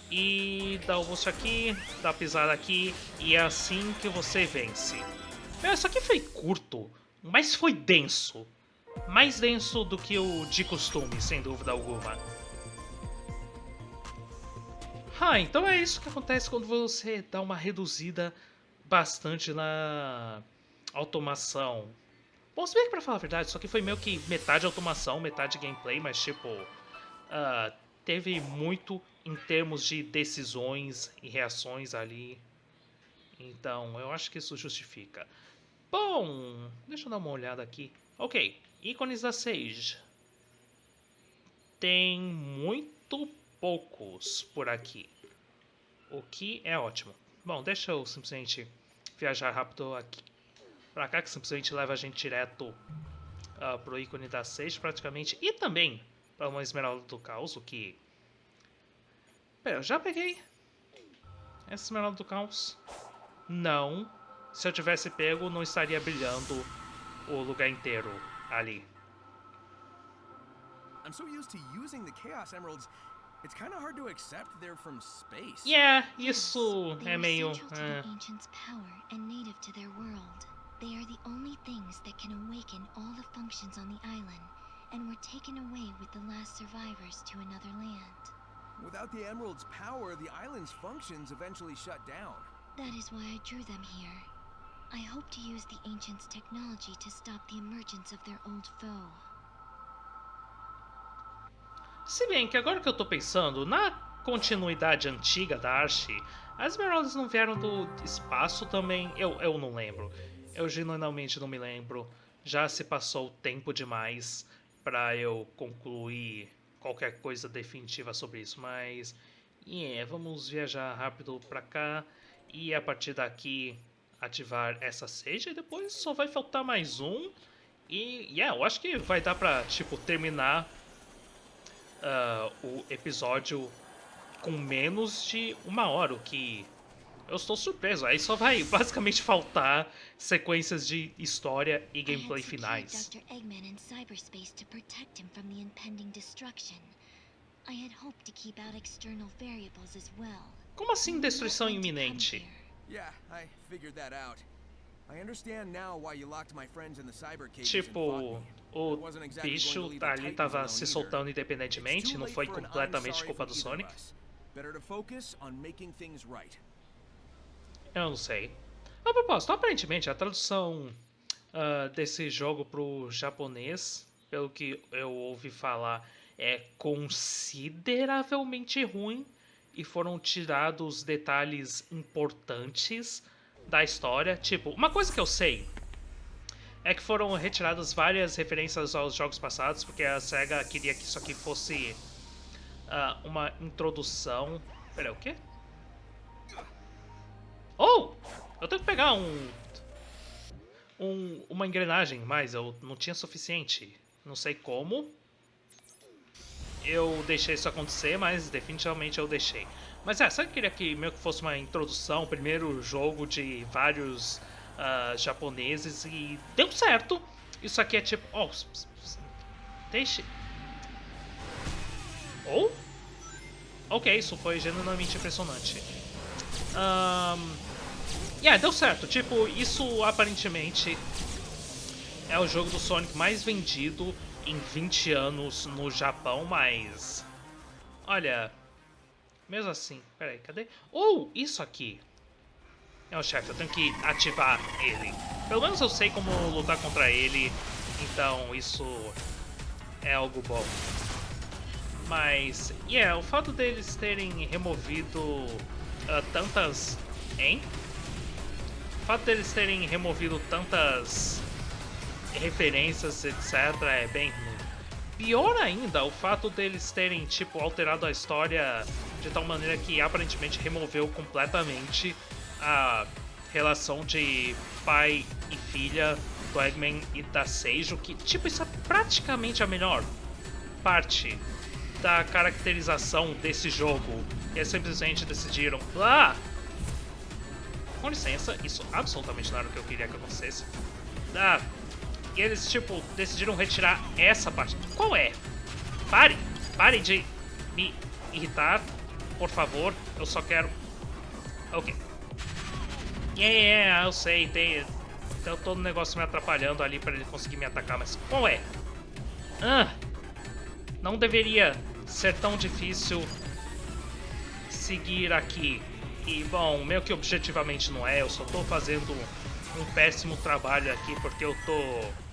S1: e dá o boost aqui, dá a pisada aqui e é assim que você vence. Meu, isso aqui foi curto, mas foi denso. Mais denso do que o de costume, sem dúvida alguma. Ah, então é isso que acontece quando você dá uma reduzida bastante na automação. Bom, se bem que pra falar a verdade, isso aqui foi meio que metade automação, metade gameplay, mas tipo... Uh, teve muito em termos de decisões e reações ali. Então, eu acho que isso justifica. Bom, deixa eu dar uma olhada aqui. Ok, ícones da Sage. Tem muito poucos por aqui. O que é ótimo. Bom, deixa eu simplesmente viajar rápido aqui pra cá, que simplesmente leva a gente direto uh, pro ícone da Sage praticamente. E também para uma Esmeralda do Caos, o que... Pera, eu já peguei essa Esmeralda do Caos? Não. Se eu tivesse pego, não estaria brilhando o lugar inteiro ali. I'm so used to using the Chaos Emeralds, it's kind of hard to accept they're from space. Yeah, isso é meio... Uh... They are the only things that can awaken all the functions on the island and were taken away with the last survivors to another land. Without the Emerald's power, the island's functions eventually shut down. That is why I drew them here. I hope to use the Ancients' technology to stop the emergence of their old foe. Se bem que agora que eu tô pensando, na continuidade antiga da Archie, as Esmeraldas não vieram do espaço também? Eu, eu não lembro. Eu genuinamente não me lembro. Já se passou tempo demais para eu concluir qualquer coisa definitiva sobre isso, mas yeah, vamos viajar rápido para cá e a partir daqui ativar essa seja e depois só vai faltar mais um e yeah, eu acho que vai dar para tipo terminar uh, o episódio com menos de uma hora, o que eu estou surpreso. Aí só vai basicamente faltar sequências de história e gameplay finais.
S3: Dr. Eggman in cyberspace to protect him from the impending destruction. I had hoped to keep out external variables as well.
S1: Como assim destruição iminente?
S3: Here?
S2: Yeah, I figured that out. I understand now why you locked my friends in the cyber cages and
S1: Tipo, o bicho
S2: the
S1: ali tava se soltando independentemente, não foi completamente culpa do Sonic. Eu não sei. A propósito, aparentemente a tradução ah, desse jogo pro japonês, pelo que eu ouvi falar, é consideravelmente ruim e foram tirados detalhes importantes da história. Tipo, uma coisa que eu sei é que foram retiradas várias referências aos jogos passados, porque a SEGA queria que isso aqui fosse ah, uma introdução. Pera, o quê? Oh! Eu tenho que pegar um, um. Uma engrenagem, mas eu não tinha suficiente. Não sei como. Eu deixei isso acontecer, mas definitivamente eu deixei. Mas é, sabe que queria que meio que fosse uma introdução, primeiro jogo de vários ah, japoneses e deu certo. Isso aqui é tipo. Oh, deixe. Oh? Ok, isso foi genuinamente impressionante. Ahn. Yeah, deu certo. Tipo, isso aparentemente é o jogo do Sonic mais vendido em 20 anos no Japão, mas. Olha. Mesmo assim. Peraí, cadê? Ou isso aqui. É o chefe, eu tenho que ativar ele. Pelo menos eu sei como lutar contra ele, então isso é algo bom. Mas, yeah, o fato deles terem removido ah, tantas. Hein? O fato deles terem removido tantas referências, etc., é bem ruim. Pior ainda, o fato deles terem, tipo, alterado a história de tal maneira que aparentemente removeu completamente a relação de pai e filha do Eggman e da Seijo, que, tipo, isso é praticamente a melhor parte da caracterização desse jogo. E eles simplesmente decidiram, ah, com licença, isso absolutamente não era o que eu queria que acontecesse. Ah, e eles, tipo, decidiram retirar essa parte. Qual é? Pare! Pare de me irritar, por favor. Eu só quero. Ok. Yeah, yeah, eu sei, tem. Tem todo o negócio me atrapalhando ali pra ele conseguir me atacar, mas qual é? Ah! Não deveria ser tão difícil seguir aqui. E, bom, meio que objetivamente não é, eu só tô fazendo um péssimo trabalho aqui porque eu tô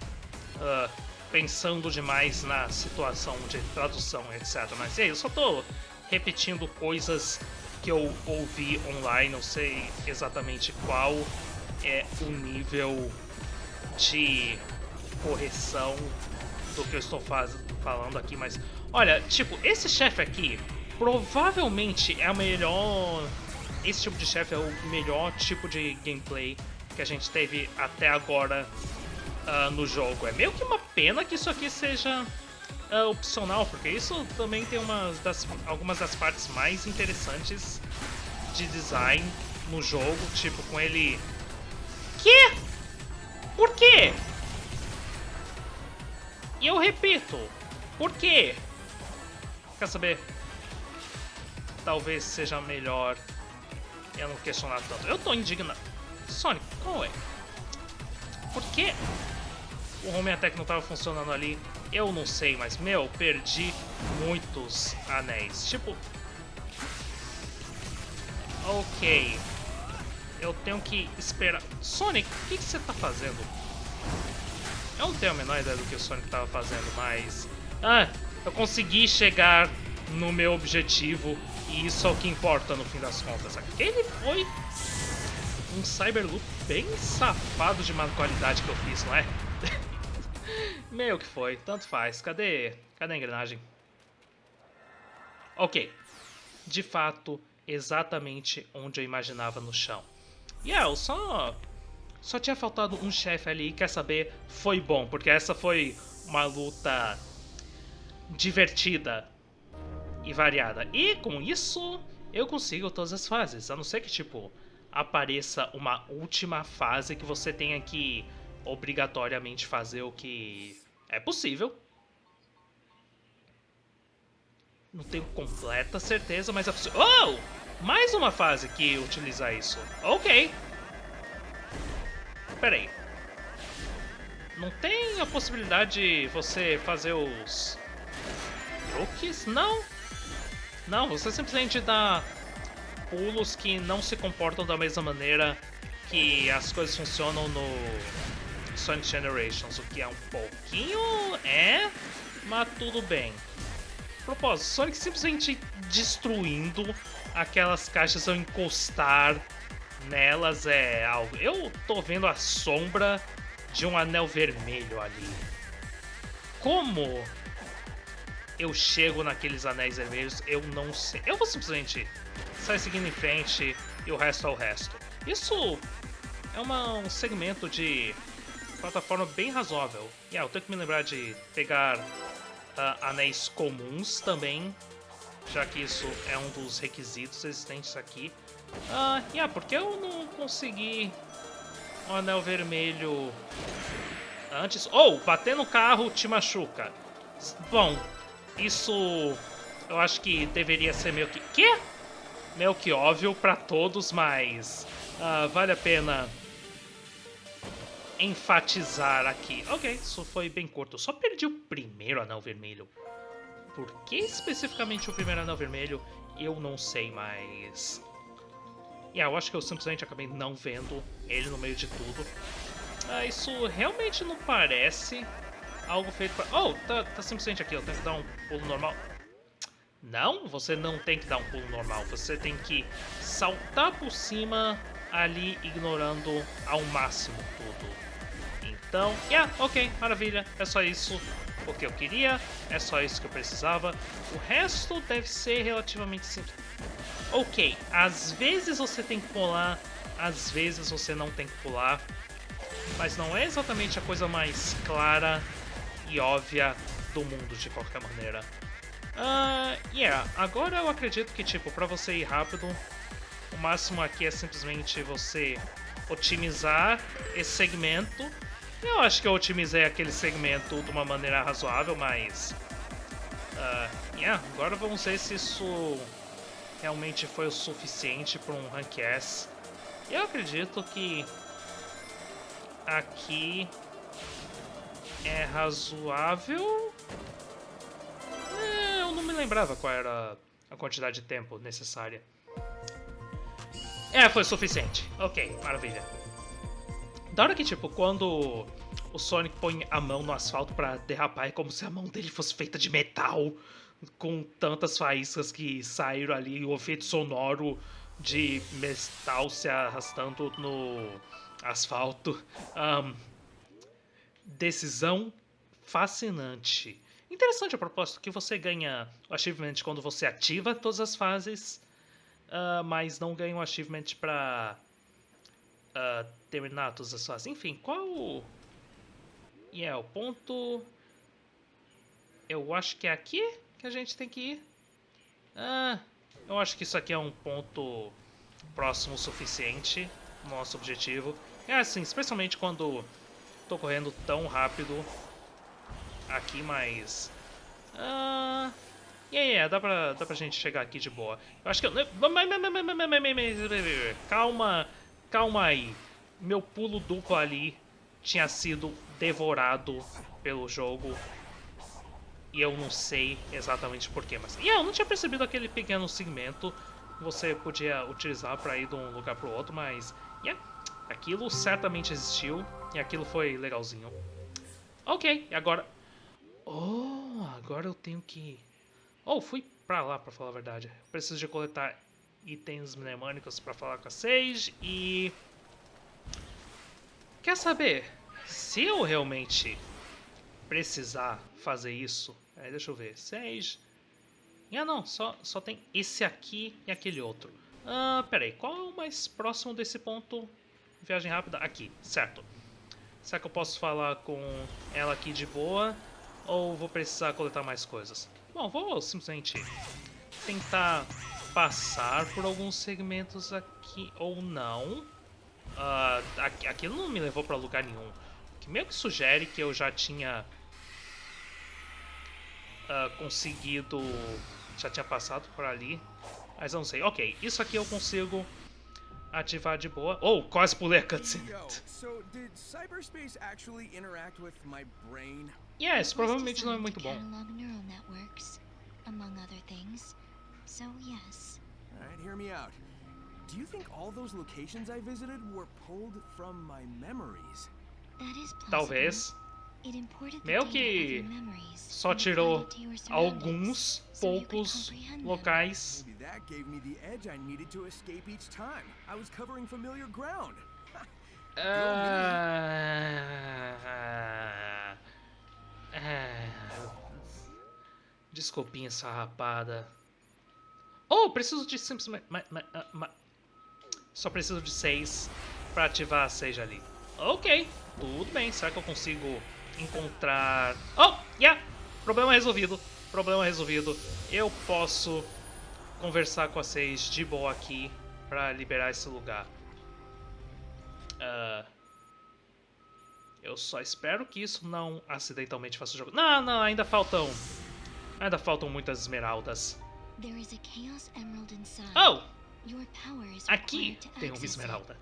S1: ah, pensando demais na situação de tradução, etc. Mas, ei, eu só tô repetindo coisas que eu ouvi online, não sei exatamente qual é o nível de correção do que eu estou faz... falando aqui, mas olha, tipo, esse chefe aqui provavelmente é o melhor. Esse tipo de chefe é o melhor tipo de gameplay que a gente teve até agora ah, no jogo. É meio que uma pena que isso aqui seja ah, opcional, porque isso também tem umas das, algumas das partes mais interessantes de design no jogo, tipo com ele. Que? Por quê? E eu repito, por quê? Quer saber? Talvez seja melhor eu não questionar tanto. Eu tô indignado. Sonic, qual é? Por que o Home Attack não tava funcionando ali? Eu não sei, mas meu, perdi muitos anéis. Tipo. Ok. Eu tenho que esperar. Sonic, o que, que você tá fazendo? Eu não tenho a menor ideia do que o Sonic tava fazendo, mas. Ah, eu consegui chegar no meu objetivo e isso é o que importa no fim das contas. Aquele foi um Cyberloop bem safado de má qualidade que eu fiz, não é? Meio que foi, tanto faz. Cadê, cadê a engrenagem? Ok. De fato, exatamente onde eu imaginava no chão. E yeah, eu só só tinha faltado um chefe ali, quer saber? Foi bom, porque essa foi uma luta divertida e variada. E com isso, eu consigo todas as fases. A não ser que, tipo, apareça uma última fase que você tenha que obrigatoriamente fazer o que é possível. Não tenho completa certeza, mas é possível. Oh! Mais uma fase que utiliza isso. Ok. Pera aí. Não tem a possibilidade de você fazer os truques? Não. Não, você simplesmente dá pulos que não se comportam da mesma maneira que as coisas funcionam no Sonic Generations, o que é um pouquinho... é... mas tudo bem. Propósito, Sonic simplesmente destruindo aquelas caixas ao encostar nelas é algo... Eu tô vendo a sombra de um anel vermelho ali. Como eu chego naqueles anéis vermelhos, eu não sei. Eu vou simplesmente sair seguindo em frente e o resto é o resto. Isso é uma, um segmento de plataforma bem razoável. E yeah, eu tenho que me lembrar de pegar uh, anéis comuns também, já que isso é um dos requisitos existentes aqui. Uh, yeah, porque eu não consegui um anel vermelho antes... Oh, bater no carro te machuca. Bom, isso eu acho que deveria ser meio que... Quê? Meio que óbvio para todos, mas uh, vale a pena enfatizar aqui. Ok, isso foi bem curto. Só perdi o primeiro anel vermelho. Por que especificamente o primeiro anel vermelho? Eu não sei, mas... Yeah, eu acho que eu simplesmente acabei não vendo ele no meio de tudo. Ah, isso realmente não parece algo feito pra... Oh, tá, tá simplesmente aqui, eu tenho que dar um pulo normal. Não, você não tem que dar um pulo normal. Você tem que saltar por cima ali, ignorando ao máximo tudo. Então, yeah, ok, maravilha. É só isso o que eu queria. É só isso que eu precisava. O resto deve ser relativamente simples. Ok, às vezes você tem que pular, às vezes você não tem que pular. Mas não é exatamente a coisa mais clara e óbvia do mundo, de qualquer maneira. Uh, yeah, agora eu acredito que, tipo, pra você ir rápido, o máximo aqui é simplesmente você otimizar esse segmento. Eu acho que eu otimizei aquele segmento de uma maneira razoável, mas... Uh, yeah, agora vamos ver se isso realmente foi o suficiente para um Rank S. Eu acredito que aqui é razoável. É, eu não me lembrava qual era a quantidade de tempo necessária. É, foi suficiente. Ok, maravilha. Da hora que, tipo, quando o Sonic põe a mão no asfalto para derrapar, é como se a mão dele fosse feita de metal, com tantas faíscas que saíram ali, o efeito sonoro de metal se arrastando no asfalto. Um, decisão fascinante. Interessante a propósito que você ganha o achievement quando você ativa todas as fases, uh, mas não ganha o achievement para uh, ah, terminar as fases. Enfim, qual... E yeah, é o ponto... Eu acho que é aqui que a gente tem que ir. Ah, eu acho que isso aqui é um ponto próximo o suficiente nosso objetivo. É assim, especialmente quando tô correndo tão rápido aqui, mas... Uh, yeah, yeah, dá dá pra gente chegar aqui de boa. Eu acho que eu... Calma, calma aí. Meu pulo duplo ali tinha sido devorado pelo jogo. E eu não sei exatamente porquê, mas... Yeah, eu não tinha percebido aquele pequeno segmento que você podia utilizar pra ir de um lugar pro outro, mas... Yeah, aquilo certamente existiu. E aquilo foi legalzinho. Ok, e agora... Oh, agora eu tenho que... Oh, fui pra lá, pra falar a verdade. Preciso de coletar itens mnemônicos pra falar com a Sage e... Quer saber? Se eu realmente precisar fazer isso... É, deixa eu ver. Sage... Ah, não. Só, só tem esse aqui e aquele outro. Ah, peraí. Qual é o mais próximo desse ponto? Viagem rápida? Aqui, certo. Será que eu posso falar com ela aqui de boa? Ou vou precisar coletar mais coisas? Bom, vou simplesmente tentar passar por alguns segmentos aqui ou não. Uh, aquilo não me levou para lugar nenhum. Que meio que sugere que eu já tinha uh, conseguido, já tinha passado por ali. Mas não sei. Ok, isso aqui eu consigo ativar de boa. Oh, quase pulei a cutscene.
S2: so did cyberspace actually interact with my brain?
S1: Yes, provavelmente não é muito bom.
S3: neural networks, among other things. So yes.
S2: All right, hear me out. Do you think all those locations I visited were pulled from my memories?
S3: That is possible.
S1: Talvez. Meio que só tirou alguns poucos locais. Ah, desculpinha essa rapada. Oh, preciso de simplesmente... Só preciso de seis para ativar a seja ali. Ok, tudo bem. Será que eu consigo encontrar... Oh, yeah! Problema resolvido. Problema resolvido. Eu posso conversar com a Seis de boa aqui para liberar esse lugar. Uh, eu só espero que isso não acidentalmente faça o jogo. Não, não, ainda faltam... Ainda faltam muitas esmeraldas. Oh! Aqui tem uma esmeralda.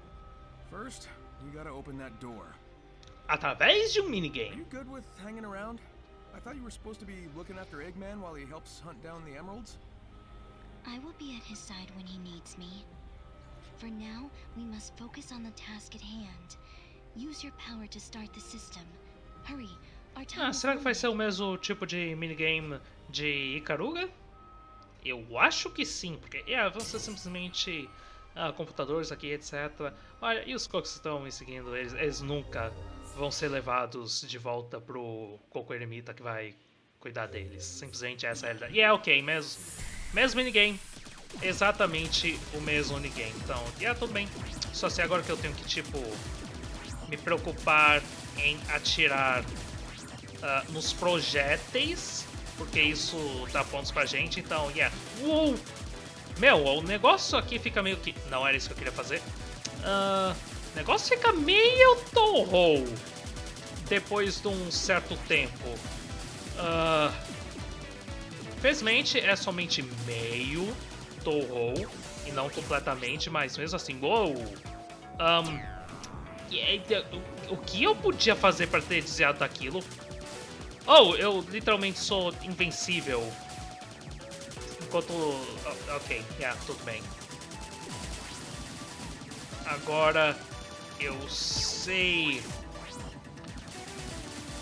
S2: First, you gotta open that door
S1: através de um minigame.
S2: You good with hanging around? I thought you were supposed to be looking after Eggman while he helps hunt down the emeralds.
S3: I will be at his side when he needs me. For now, we must focus on the task at hand. Use your power to start the system. Hurry, our time
S1: ah, será que vai ser o mesmo tipo de minigame de Ikaruga? Eu acho que sim, porque é, vão ser simplesmente ah, computadores aqui, etc. Olha, e os cocos estão me seguindo, eles, eles nunca vão ser levados de volta pro Coco Eremita que vai cuidar deles. Simplesmente essa é a realidade. E é ok, mesmo, mesmo minigame, exatamente o mesmo minigame. Então, e é tudo bem. Só sei agora que eu tenho que, tipo, me preocupar em atirar uh, nos projéteis, porque isso dá pontos pra gente. Então, yeah. Uou! Meu, o negócio aqui fica meio que... Não era isso que eu queria fazer. Uh, o negócio fica meio torrou depois de um certo tempo. Uh, felizmente é somente meio torrou e não completamente, mas mesmo assim, uou! Um, o que eu podia fazer para ter desviado daquilo? Oh, eu literalmente sou invencível. Enquanto... Ok, yeah, tudo bem. Agora eu sei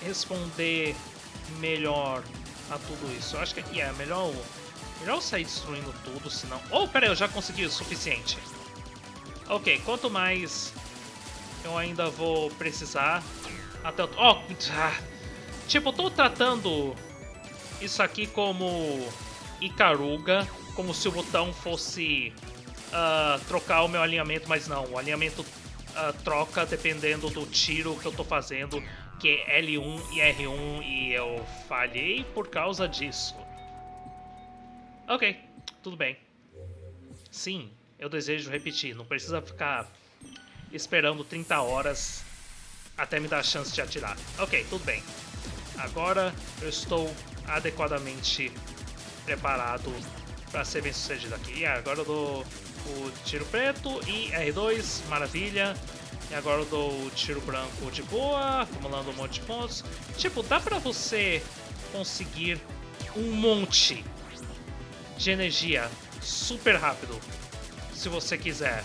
S1: responder melhor a tudo isso. Eu acho que yeah, é melhor, melhor sair destruindo tudo, senão... Oh, pera aí, eu já consegui o suficiente. Ok, quanto mais eu ainda vou precisar até... Oh, ah, tipo, tô tratando isso aqui como Icaruga, como se o botão fosse uh, trocar o meu alinhamento, mas não, o alinhamento uh, troca dependendo do tiro que eu tô fazendo, que é L1 e R1, e eu falhei por causa disso. Ok, tudo bem. Sim, eu desejo repetir, não precisa ficar esperando 30 horas até me dar a chance de atirar. Ok, tudo bem. Agora eu estou adequadamente preparado para ser bem sucedido aqui. E agora eu dou o tiro preto e R2, maravilha. E agora eu dou o tiro branco de boa, acumulando um monte de pontos. Tipo, dá pra você conseguir um monte de energia super rápido, se você quiser.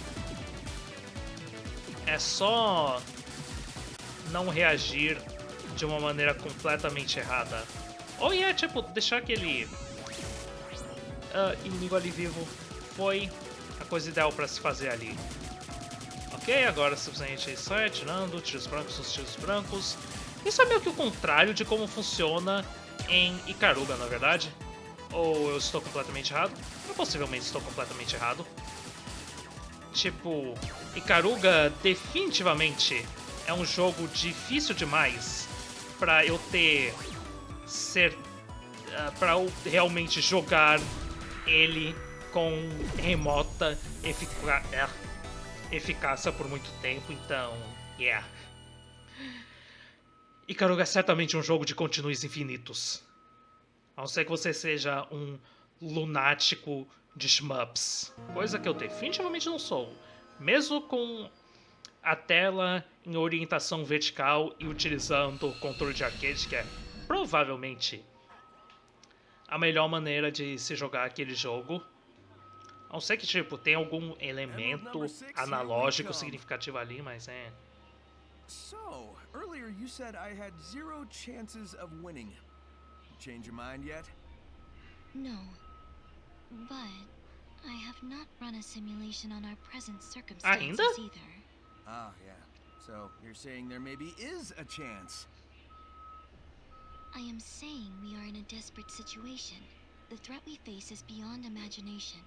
S1: É só não reagir de uma maneira completamente errada. Ou é, tipo, deixar aquele uh, inimigo ali vivo foi a coisa ideal para se fazer ali. Ok, agora simplesmente sai atirando, tiros brancos nos tiros brancos. Isso é meio que o contrário de como funciona em Ikaruga, na verdade. Ou eu estou completamente errado? Eu possivelmente estou completamente errado. Tipo, Ikaruga definitivamente é um jogo difícil demais para eu ter ser uh, para eu realmente jogar ele com remota efica é, eficácia por muito tempo, então, yeah. Ikaruga é certamente um jogo de continues infinitos. A não ser que você seja um lunático de shmups. Coisa que eu definitivamente não sou. Mesmo com a tela em orientação vertical e utilizando o controle de arcade, que é provavelmente a melhor maneira de se jogar aquele jogo. A não ser que, tipo, tem algum elemento analógico significativo ali, mas é...
S2: So, earlier you said I had zero chances of winning. Change your mind yet?
S3: No. But I have not run a simulation on our present circumstances
S1: Ainda?
S3: either.
S2: Ah, yeah. So, you're saying there maybe is a chance.
S3: I am saying we are in a desperate situation. The threat we face is beyond imagination.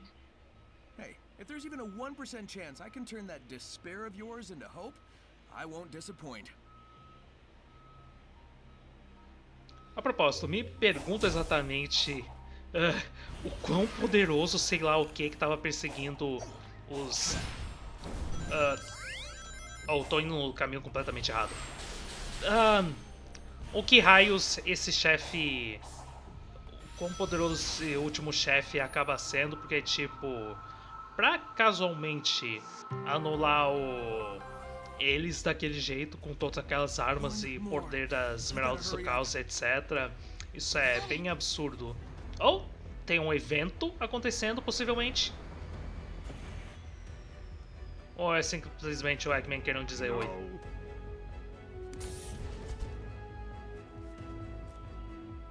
S2: Hey, if there's even a 1% chance I can turn that despair of yours into hope, I won't disappoint.
S1: A propósito, me pergunta exatamente uh, o quão poderoso, sei lá o que, que tava perseguindo os... Uh, oh, tô indo no caminho completamente errado. O que raios esse chefe... Quão poderoso esse último chefe acaba sendo, porque, tipo... Pra casualmente anular o eles daquele jeito, com todas aquelas armas e poder das esmeraldas do caos, etc. Isso é bem absurdo. Ou tem um evento acontecendo, possivelmente. Ou é simplesmente o Eggman querendo dizer oi.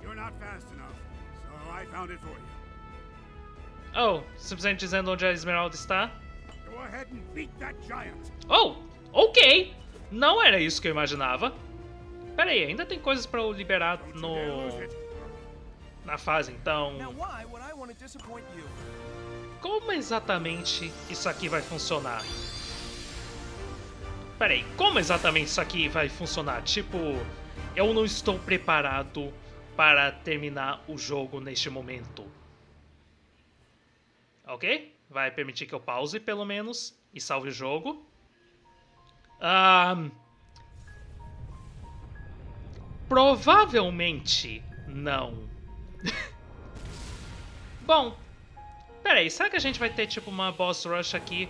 S4: You're not fast enough, so I found it for you.
S1: Oh, simplesmente dizendo onde a Esmeralda está? Oh, ok. Não era isso que eu imaginava. Pera aí, ainda tem coisas pra eu liberar no... na fase, então... Como exatamente isso aqui vai funcionar? Peraí, como exatamente isso aqui vai funcionar? Tipo, eu não estou preparado para terminar o jogo neste momento. Ok? Vai permitir que eu pause, pelo menos, e salve o jogo. Ahn... Provavelmente não. Bom, peraí, será que a gente vai ter tipo uma boss rush aqui?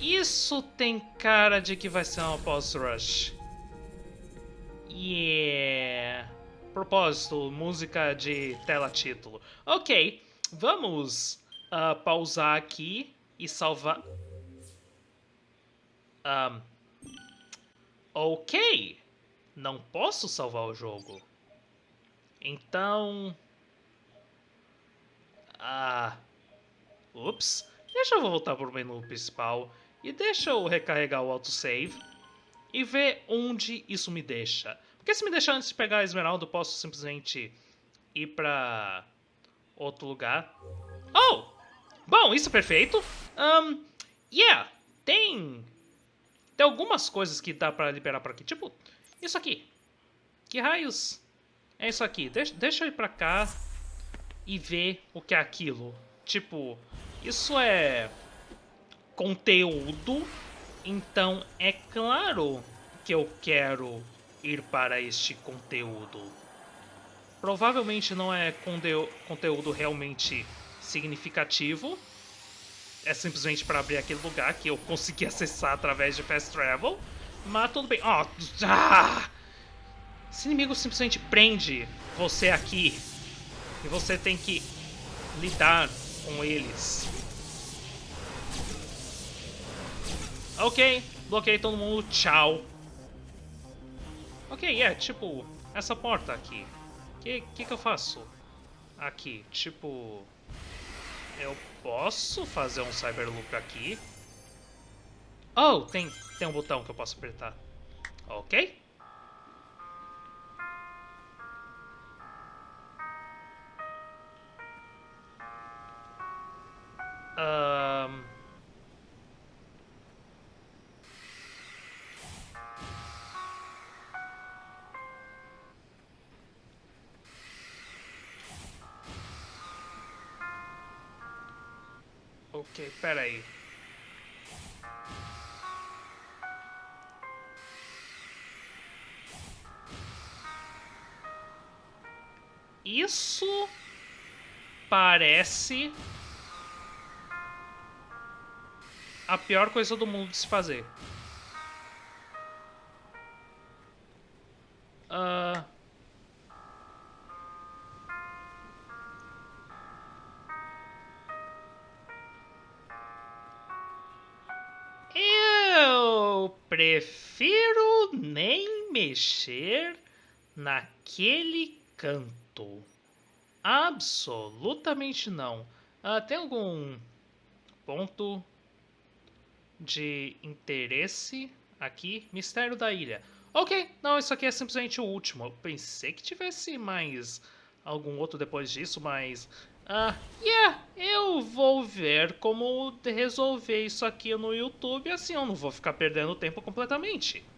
S1: Isso tem cara de que vai ser uma boss rush. Yeah. Propósito, música de tela título. Ok, vamos ah, pausar aqui e salvar. Ahn, ok, não posso salvar o jogo. Então. Ah. Ups. Deixa eu voltar pro menu principal e deixa eu recarregar o autosave e ver onde isso me deixa. Porque se me deixar antes de pegar a esmeralda, eu posso simplesmente ir pra outro lugar. Oh! Bom, isso é perfeito. Um, yeah, tem... Tem algumas coisas que dá pra liberar por aqui. Tipo, isso aqui. Que raios é isso aqui? Deixa, deixa eu ir pra cá e ver o que é aquilo. Tipo, isso é conteúdo, então é claro que eu quero ir para este conteúdo. Provavelmente não é conte- conteúdo realmente significativo. É simplesmente para abrir aquele lugar que eu consegui acessar através de Fast Travel. Mas tudo bem. Ó, ah! Esse inimigo simplesmente prende você aqui. E você tem que lidar com eles. Ok, bloqueei todo mundo, tchau. Ok, é, tipo, essa porta aqui. O que, que que eu faço? Aqui, tipo... Eu posso fazer um Cyberloop aqui? Oh, tem, tem um botão que eu posso apertar. Ok. Ahn... Ok, peraí. Isso parece a pior coisa do mundo de se fazer. Prefiro nem mexer naquele canto. Absolutamente não. Uh, tem algum ponto de interesse aqui? Mistério da ilha. Ok, não, isso aqui é simplesmente o último. Eu pensei que tivesse mais algum outro depois disso, mas... Ah, yeah, eu vou ver como resolver isso aqui no YouTube, assim eu não vou ficar perdendo tempo completamente.